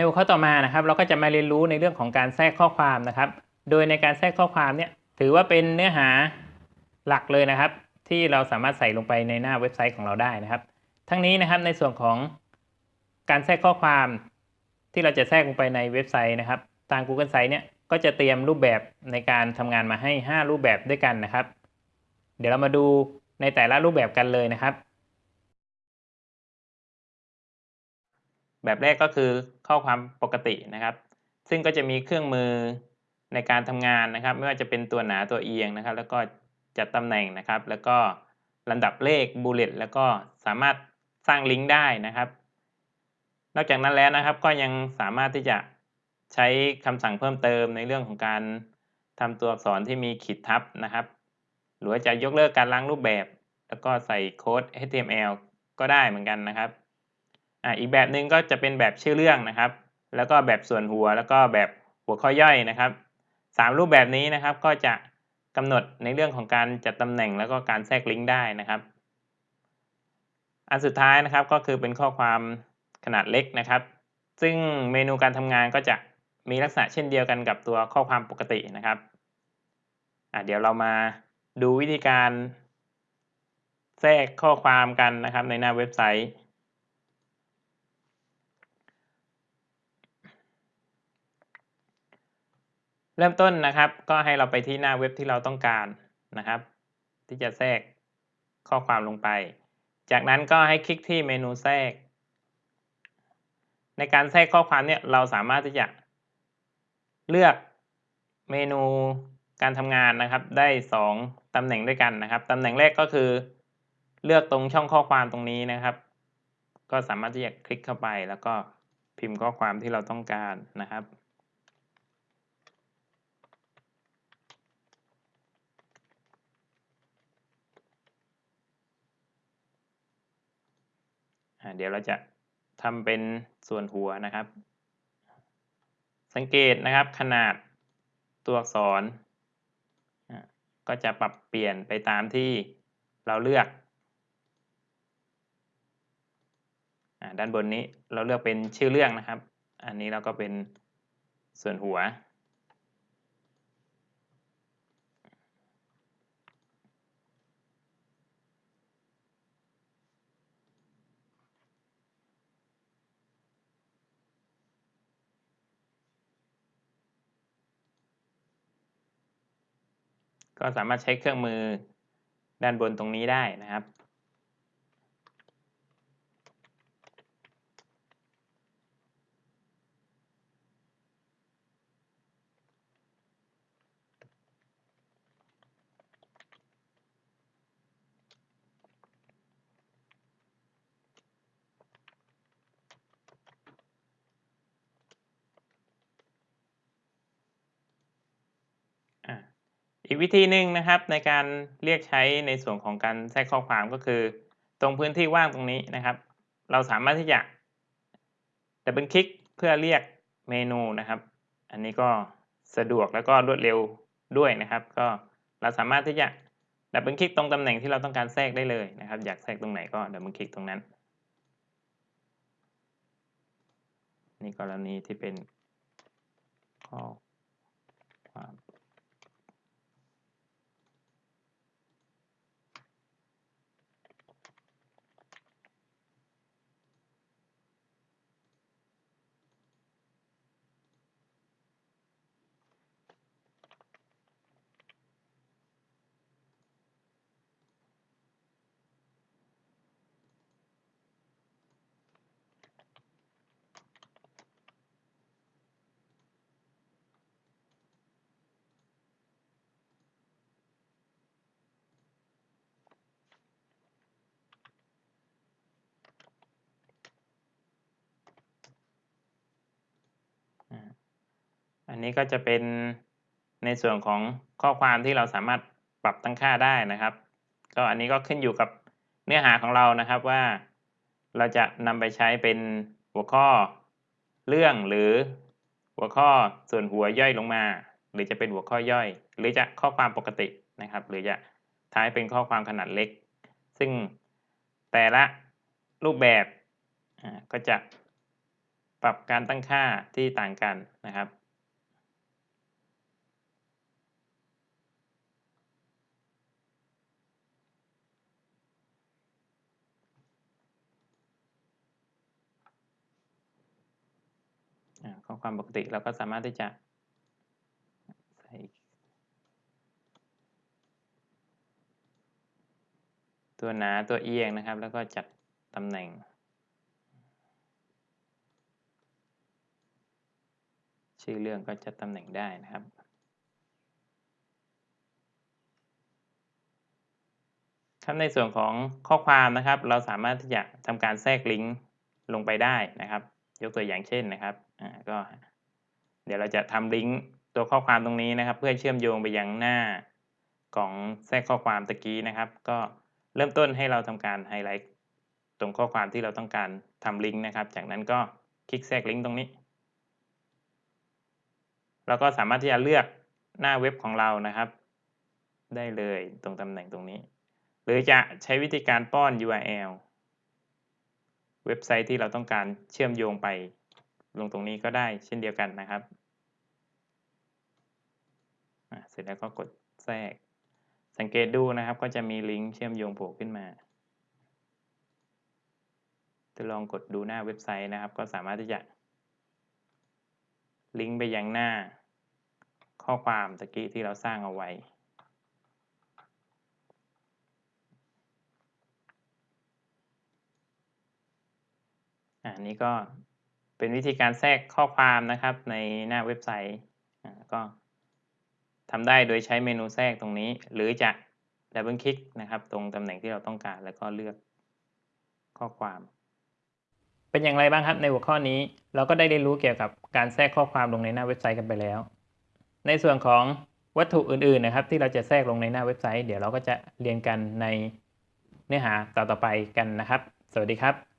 ในหัวข้อต่อมานะครับ เราก็จะมาเรียนรู้ในเรื่องของการแทรกข้อความนะครับ โดยในการแทรกข้อความเนี่ยถือว่าเป็นเนื้อหาหลักเลยนะครับ ที่เราสามารถใส่ลงไปในหน้าเว็บไซต์ของเราได้นะครับ ทั้งนี้นะครับในส่วนของการแทรกข้อความที่เราจะแทรกลงไปในเว็บไซต์นะครับทาง Google Sites เนี่ยก็จะเตรียมรูปแบบในการทำงานมาให้ 5 รูปแบบด้วยกันนะครับ เดี๋ยวเรามาดูในแต่ละรูปแบบกันเลยนะครับ แบบแรกก็คือข้อความปกตินะครับ ซึ่งก็จะมีเครื่องมือในการทำงานนะครับ ไม่ว่าจะเป็นตัวหนาตัวเอียงนะครับ แล้วก็จัดตำแหน่งนะครับ แล้วก็ลำดับเลขบูลเลตแล้วก็สามารถสร้างลิงก์ได้นะครับ นอกจากนั้นแล้วนะครับ ก็ยังสามารถที่จะใช้คำสั่งเพิ่มเติมในเรื่องของการทำตัวอักษรที่มีขีดทับนะครับ หรือจะยกเลิกการล้างรูปแบบ แล้วก็ใส่โค้ด HTML ก็ได้เหมือนกันนะครับ อ่าอีกแบบหนึ่งก็จะเป็นแบบชื่อเรื่องนะครับ แล้วก็แบบส่วนหัวแล้วก็แบบหัวข้อย่อยนะครับสามรูปแบบนี้นะครับก็จะกำหนดในเรื่องของการจัดตำแหน่งแล้วก็การแทรกลิงก์ได้นะครับ อันสุดท้ายนะครับก็คือเป็นข้อความขนาดเล็กนะครับ ซึ่งเมนูการทำงานก็จะมีลักษณะเช่นเดียวกันกับตัวข้อความปกตินะครับเดี๋ยวเรามาดูวิธีการแทรกข้อความกันนะครับในหน้าเว็บไซต์ เริ่มต้นนะครับ ก็ให้เราไปที่หน้าเว็บที่เราต้องการนะครับ ที่จะแทรกข้อความลงไป จากนั้นก็ให้คลิกที่เมนูแทรก ในการแทรกข้อความเนี่ยเราสามารถที่จะเลือกเมนูการทำงานนะครับ ได้ 2ตำแหน่งด้วยกันนะครับตำแหน่งแรกก็คือ เลือกตรงช่องข้อความตรงนี้นะครับ ก็สามารถที่จะคลิกเข้าไปแล้วก็พิมพ์ข้อความที่เราต้องการนะครับ เดี๋ยวเราจะทำเป็นส่วนหัวนะครับ สังเกตนะครับขนาดตัวอักษร ก็จะปรับเปลี่ยนไปตามที่เราเลือก ด้านบนนี้เราเลือกเป็นชื่อเรื่องนะครับ อันนี้เราก็เป็นส่วนหัว ก็สามารถใช้เครื่องมือด้านบนตรงนี้ได้นะครับ อีกวิธีหนึ่งนะครับในการเรียกใช้ในส่วนของการแทรกข้อความก็คือ ตรงพื้นที่ว่างตรงนี้นะครับ เราสามารถที่จะ double click เพื่อเรียกเมนูนะครับ อันนี้ก็สะดวกแล้วก็รวดเร็วด้วยนะครับ ก็เราสามารถที่จะ double click ตรงตำแหน่งที่เราต้องการแทรกได้เลยนะครับ อยากแทรกตรงไหนก็ double click ตรงนั้น นี่กรณีที่เป็น นี้ก็จะเป็นในส่วนของข้อความที่เราสามารถปรับตั้งค่าได้นะครับ ก็อันนี้ก็ขึ้นอยู่กับเนื้อหาของเรานะครับว่า เราจะนำไปใช้เป็นหัวข้อเรื่องหรือหัวข้อส่วนหัวย่อยลงมา หรือจะเป็นหัวข้อย่อย หรือจะข้อความปกตินะครับ หรือจะท้ายเป็นข้อความขนาดเล็ก ซึ่งแต่ละรูปแบบก็จะปรับการตั้งค่าที่ต่างกันนะครับ ข้อความปกติเราก็สามารถที่จะใส่ตัวหนาตัวเอียงนะครับ แล้วก็จัดตำแหน่ง ชื่อเรื่องก็จัดตำแหน่งได้นะครับครับในส่วนของข้อความนะครับ เราสามารถที่จะทำการแทรกลิงก์ลงไปได้นะครับ ยกตัวอย่างเช่นนะครับอ่าก็เดี๋ยวเราจะทำลิงก์ตัวข้อความตรงนี้นะครับ เพื่อเชื่อมโยงไปยังหน้าของแทรกข้อความตะกี้นะครับ ก็เริ่มต้นให้เราทำการไฮไลท์ตรงข้อความที่เราต้องการทำลิงก์นะครับ จากนั้นก็คลิกแทรกลิงก์ตรงนี้เราก็สามารถที่จะเลือกหน้าเว็บของเรานะครับ ได้เลยตรงตำแหน่งตรงนี้ หรือจะใช้วิธีการป้อน URL เว็บไซต์ที่เราต้องการเชื่อมโยงไป ลงตรงนี้ก็ได้เช่นเดียวกันนะครับเสร็จแล้วก็กดแทรก สังเกตดูนะครับ ก็จะมีลิงก์เชื่อมโยงโผล่ขึ้นมาจะลองกดดูหน้าเว็บไซต์นะครับ ก็สามารถที่จะลิงก์ไปยังหน้าข้อความตะกี้ที่เราสร้างเอาไว้ อันนี้ก็เป็นวิธีการแทรกข้อความนะครับในหน้าเว็บไซต์ก็ทำได้โดยใช้เมนูแทรกตรงนี้ หรือจะดับเบิลคลิกนะครับตรงตำแหน่งที่เราต้องการแล้วก็เลือกข้อความ เป็นอย่างไรบ้างครับในหัวข้อนี้เราก็ได้เรียนรู้เกี่ยวกับการแทรกข้อความลงในหน้าเว็บไซต์กันไปแล้ว ในส่วนของวัตถุอื่นๆนะครับ ที่เราจะแทรกลงในหน้าเว็บไซต์ เดี๋ยวเราก็จะเรียนกันในเนื้อหาต่อๆไปกันนะครับ สวัสดีครับ